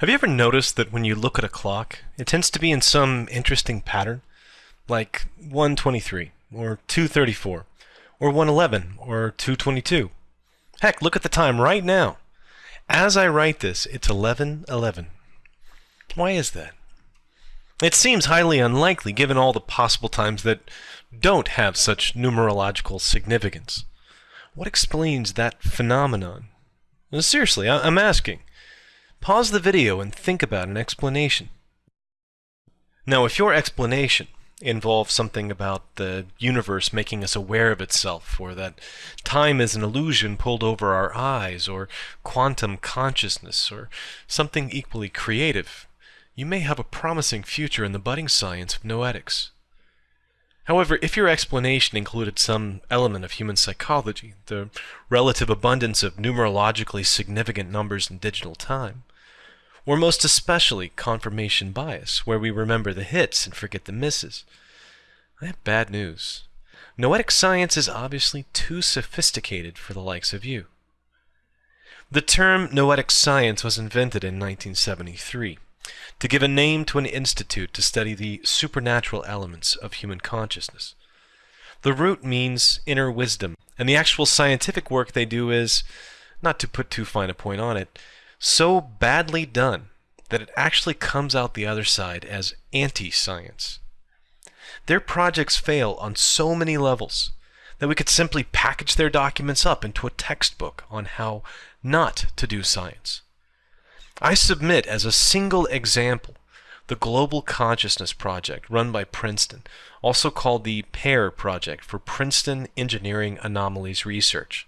Have you ever noticed that when you look at a clock, it tends to be in some interesting pattern? Like 123, or 234, or 111, or 222. Heck, look at the time right now. As I write this, it's 1111. Why is that? It seems highly unlikely given all the possible times that don't have such numerological significance. What explains that phenomenon? Seriously, I- I'm asking. Pause the video and think about an explanation. Now, if your explanation involves something about the universe making us aware of itself, or that time is an illusion pulled over our eyes, or quantum consciousness, or something equally creative, you may have a promising future in the budding science of noetics. However, if your explanation included some element of human psychology, the relative abundance of numerologically significant numbers in digital time, or most especially confirmation bias, where we remember the hits and forget the misses. I have bad news. Noetic science is obviously too sophisticated for the likes of you. The term noetic science was invented in 1973 to give a name to an institute to study the supernatural elements of human consciousness. The root means inner wisdom, and the actual scientific work they do is, not to put too fine a point on it, so badly done that it actually comes out the other side as anti-science. Their projects fail on so many levels that we could simply package their documents up into a textbook on how not to do science. I submit as a single example the Global Consciousness Project run by Princeton, also called the PEAR Project for Princeton Engineering Anomalies Research.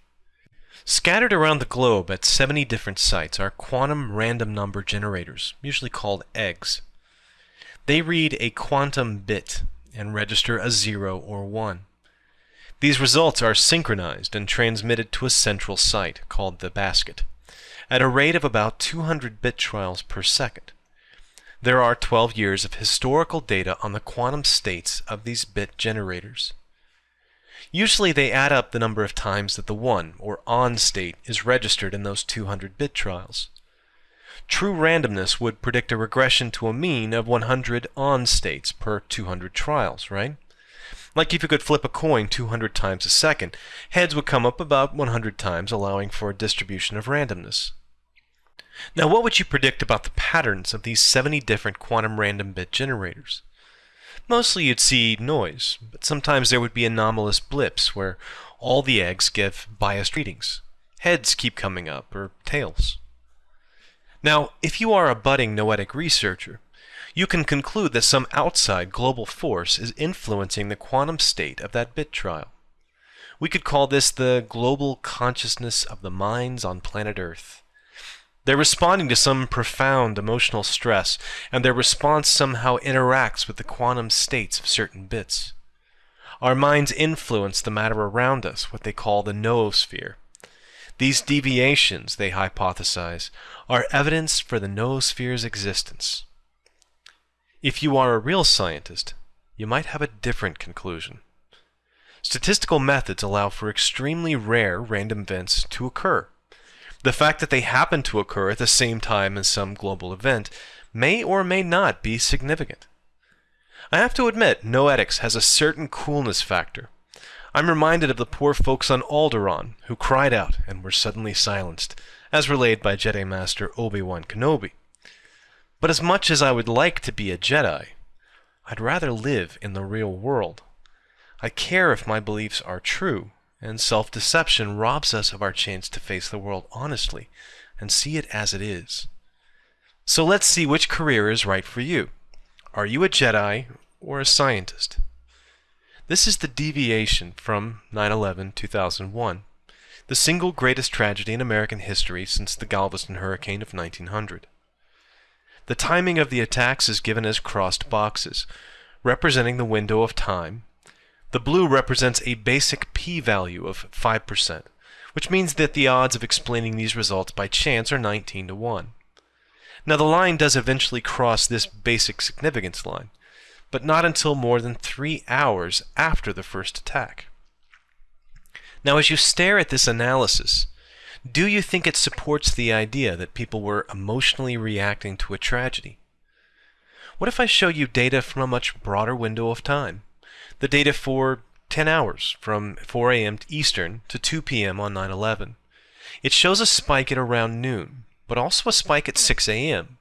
Scattered around the globe at 70 different sites are quantum random number generators, usually called eggs. They read a quantum bit and register a 0 or 1. These results are synchronized and transmitted to a central site called the basket at a rate of about 200 bit trials per second. There are 12 years of historical data on the quantum states of these bit generators. Usually they add up the number of times that the 1, or on state, is registered in those 200 bit trials. True randomness would predict a regression to a mean of 100 on states per 200 trials, right? Like if you could flip a coin 200 times a second, heads would come up about 100 times, allowing for a distribution of randomness. Now, what would you predict about the patterns of these 70 different quantum random bit generators? Mostly you'd see noise, but sometimes there would be anomalous blips where all the eggs give biased readings. Heads keep coming up, or tails. Now, if you are a budding noetic researcher, you can conclude that some outside global force is influencing the quantum state of that bit trial. We could call this the global consciousness of the minds on planet Earth. They're responding to some profound emotional stress, and their response somehow interacts with the quantum states of certain bits. Our minds influence the matter around us, what they call the noosphere. These deviations, they hypothesize, are evidence for the noosphere's existence. If you are a real scientist, you might have a different conclusion. Statistical methods allow for extremely rare random events to occur. The fact that they happen to occur at the same time as some global event may or may not be significant. I have to admit, Noetics has a certain coolness factor. I'm reminded of the poor folks on Alderaan who cried out and were suddenly silenced, as relayed by Jedi Master Obi-Wan Kenobi. But as much as I would like to be a Jedi, I'd rather live in the real world. I care if my beliefs are true, and self-deception robs us of our chance to face the world honestly and see it as it is. So let's see which career is right for you. Are you a Jedi or a scientist? This is the deviation from 9-11-2001, the single greatest tragedy in American history since the Galveston hurricane of 1900. The timing of the attacks is given as crossed boxes, representing the window of time the blue represents a basic p-value of 5%, which means that the odds of explaining these results by chance are 19 to 1. Now the line does eventually cross this basic significance line, but not until more than three hours after the first attack. Now as you stare at this analysis, do you think it supports the idea that people were emotionally reacting to a tragedy? What if I show you data from a much broader window of time? The data for 10 hours from 4 a.m. Eastern to 2 p.m. on 9 11. It shows a spike at around noon, but also a spike at 6 a.m.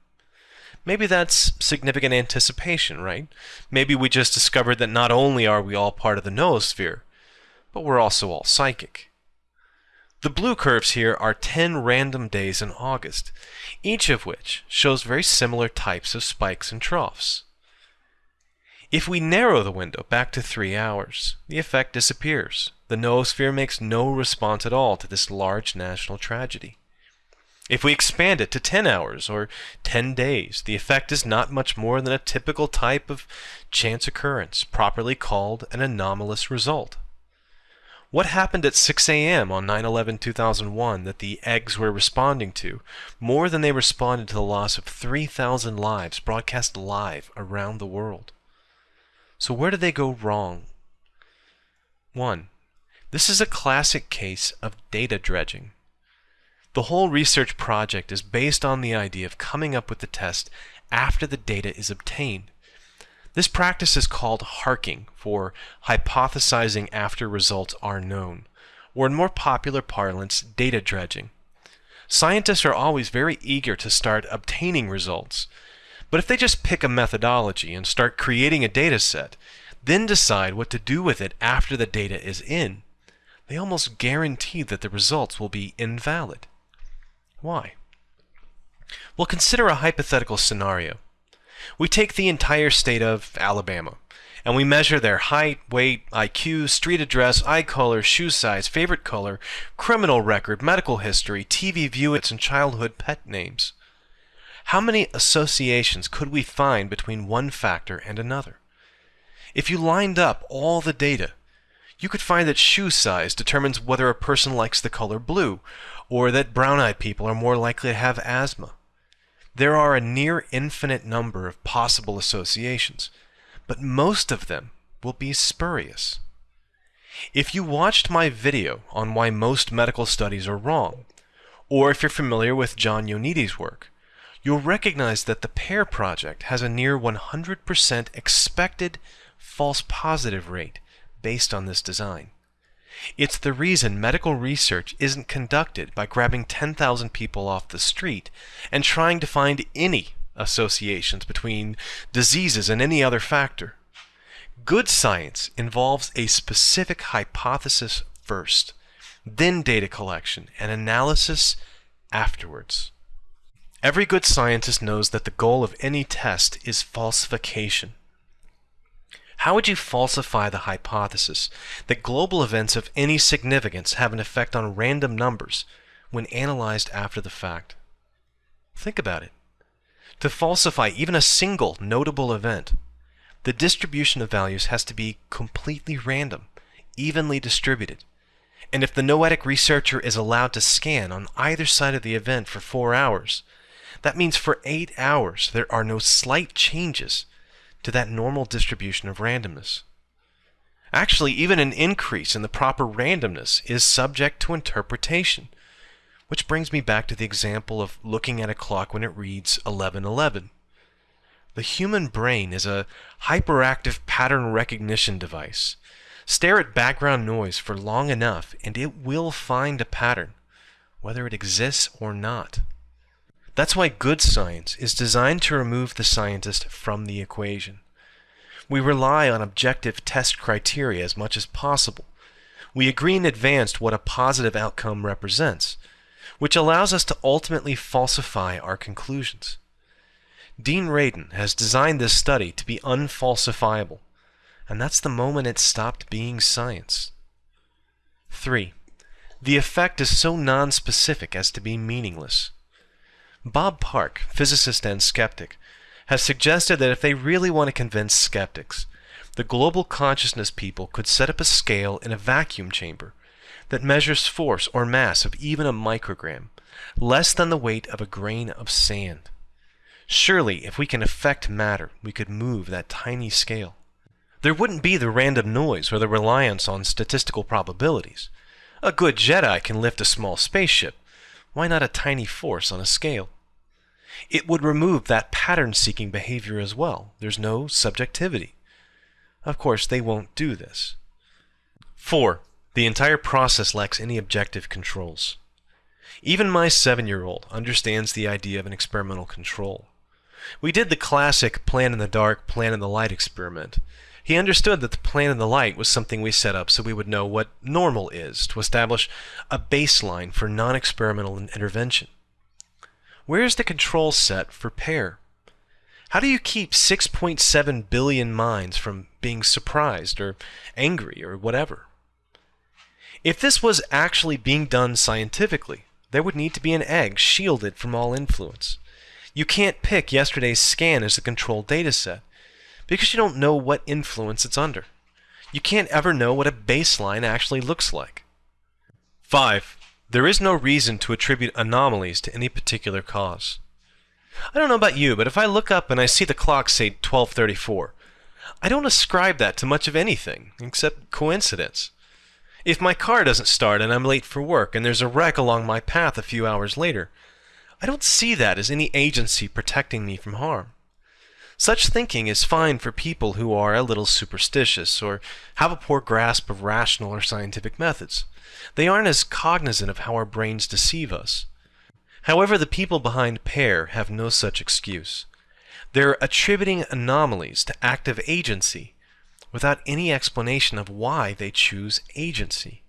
Maybe that's significant anticipation, right? Maybe we just discovered that not only are we all part of the noosphere, but we're also all psychic. The blue curves here are 10 random days in August, each of which shows very similar types of spikes and troughs. If we narrow the window back to 3 hours, the effect disappears. The noosphere makes no response at all to this large national tragedy. If we expand it to 10 hours or 10 days, the effect is not much more than a typical type of chance occurrence, properly called an anomalous result. What happened at 6 a.m. on 9 11 2001 that the eggs were responding to more than they responded to the loss of 3,000 lives broadcast live around the world? So, where did they go wrong? 1. This is a classic case of data dredging. The whole research project is based on the idea of coming up with the test after the data is obtained. This practice is called HARKing for hypothesizing after results are known, or in more popular parlance, data dredging. Scientists are always very eager to start obtaining results, but if they just pick a methodology and start creating a data set, then decide what to do with it after the data is in, they almost guarantee that the results will be invalid. Why? Well, consider a hypothetical scenario. We take the entire state of Alabama and we measure their height, weight, IQ, street address, eye color, shoe size, favorite color, criminal record, medical history, TV viewings, and childhood pet names. How many associations could we find between one factor and another? If you lined up all the data, you could find that shoe size determines whether a person likes the color blue, or that brown-eyed people are more likely to have asthma. There are a near infinite number of possible associations, but most of them will be spurious. If you watched my video on why most medical studies are wrong, or if you're familiar with John Ioannidis' work, you'll recognize that the PEAR project has a near 100% expected false positive rate based on this design. It's the reason medical research isn't conducted by grabbing 10,000 people off the street and trying to find any associations between diseases and any other factor. Good science involves a specific hypothesis first, then data collection and analysis afterwards. Every good scientist knows that the goal of any test is falsification. How would you falsify the hypothesis that global events of any significance have an effect on random numbers when analyzed after the fact? Think about it. To falsify even a single notable event, the distribution of values has to be completely random, evenly distributed. And if the noetic researcher is allowed to scan on either side of the event for four hours, that means for eight hours there are no slight changes to that normal distribution of randomness. Actually, even an increase in the proper randomness is subject to interpretation, which brings me back to the example of looking at a clock when it reads 1111. The human brain is a hyperactive pattern recognition device. Stare at background noise for long enough and it will find a pattern, whether it exists or not. That's why good science is designed to remove the scientist from the equation. We rely on objective test criteria as much as possible. We agree in advance what a positive outcome represents, which allows us to ultimately falsify our conclusions. Dean Radin has designed this study to be unfalsifiable, and that's the moment it stopped being science. 3. The effect is so nonspecific as to be meaningless. Bob Park, physicist and skeptic, has suggested that if they really want to convince skeptics, the global consciousness people could set up a scale in a vacuum chamber that measures force or mass of even a microgram, less than the weight of a grain of sand. Surely, if we can affect matter, we could move that tiny scale. There wouldn't be the random noise or the reliance on statistical probabilities. A good Jedi can lift a small spaceship, Why not a tiny force on a scale? It would remove that pattern-seeking behavior as well. There's no subjectivity. Of course, they won't do this. 4. The entire process lacks any objective controls. Even my seven-year-old understands the idea of an experimental control. We did the classic plan in the dark, plan in the light experiment. He understood that the plan in the light was something we set up so we would know what normal is to establish a baseline for non-experimental intervention. Where is the control set for PEAR? How do you keep 6.7 billion minds from being surprised or angry or whatever? If this was actually being done scientifically, there would need to be an egg shielded from all influence. You can't pick yesterday's scan as the control data set because you don't know what influence it's under. You can't ever know what a baseline actually looks like. 5. There is no reason to attribute anomalies to any particular cause. I don't know about you, but if I look up and I see the clock say 1234, I don't ascribe that to much of anything except coincidence. If my car doesn't start and I'm late for work and there's a wreck along my path a few hours later, I don't see that as any agency protecting me from harm. Such thinking is fine for people who are a little superstitious or have a poor grasp of rational or scientific methods. They aren't as cognizant of how our brains deceive us. However, the people behind PEAR have no such excuse. They're attributing anomalies to active agency without any explanation of why they choose agency.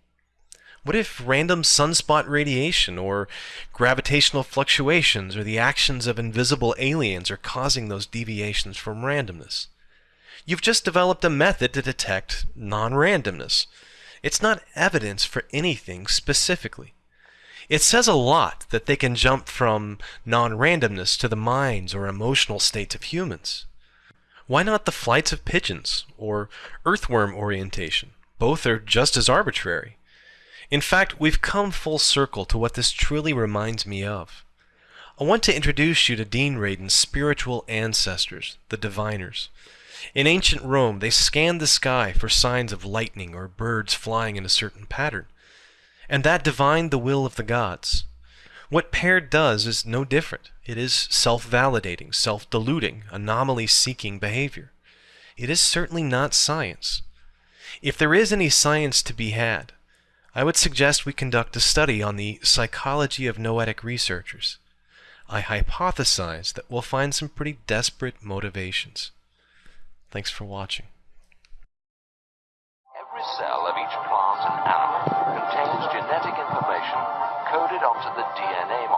What if random sunspot radiation or gravitational fluctuations or the actions of invisible aliens are causing those deviations from randomness? You've just developed a method to detect non-randomness. It's not evidence for anything specifically. It says a lot that they can jump from non-randomness to the minds or emotional states of humans. Why not the flights of pigeons or earthworm orientation? Both are just as arbitrary. In fact, we've come full circle to what this truly reminds me of. I want to introduce you to Dean Radin's spiritual ancestors, the diviners. In ancient Rome, they scanned the sky for signs of lightning or birds flying in a certain pattern, and that divined the will of the gods. What PEAR does is no different. It is self-validating, self-deluding, anomaly-seeking behavior. It is certainly not science. If there is any science to be had, I would suggest we conduct a study on the psychology of noetic researchers. I hypothesize that we'll find some pretty desperate motivations. Thanks for watching. Every cell of each plant and animal contains genetic information coded onto the DNA.